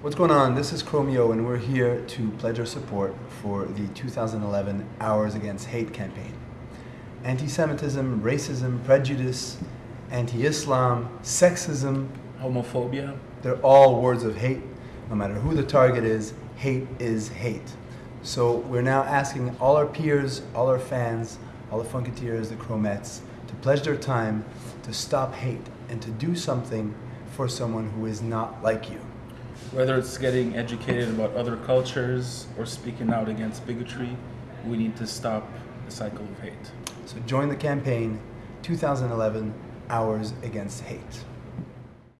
What's going on? This is Chromeo, and we're here to pledge our support for the 2011 Hours Against Hate campaign. Anti Semitism, racism, prejudice, anti Islam, sexism, homophobia. They're all words of hate. No matter who the target is, hate is hate. So we're now asking all our peers, all our fans, all the Funketeers, the Chromettes, to pledge their time to stop hate and to do something for someone who is not like you. Whether it's getting educated about other cultures or speaking out against bigotry, we need to stop the cycle of hate. So join the campaign 2011 Hours Against Hate.